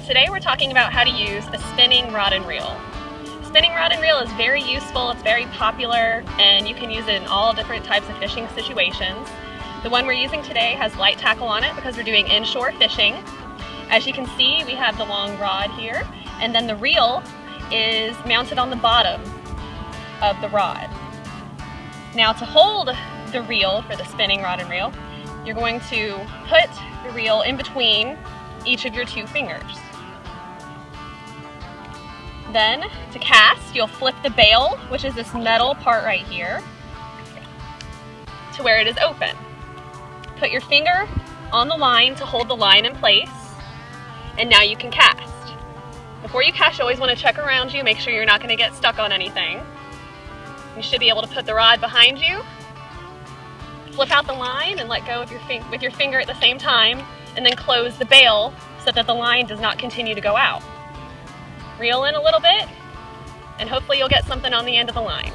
today we're talking about how to use a spinning rod and reel. Spinning rod and reel is very useful, it's very popular, and you can use it in all different types of fishing situations. The one we're using today has light tackle on it because we're doing inshore fishing. As you can see, we have the long rod here, and then the reel is mounted on the bottom of the rod. Now to hold the reel for the spinning rod and reel, you're going to put the reel in between each of your two fingers. Then, to cast, you'll flip the bail, which is this metal part right here, to where it is open. Put your finger on the line to hold the line in place, and now you can cast. Before you cast, you always want to check around you, make sure you're not going to get stuck on anything. You should be able to put the rod behind you, flip out the line and let go of your with your finger at the same time, and then close the bail so that the line does not continue to go out. Reel in a little bit, and hopefully you'll get something on the end of the line.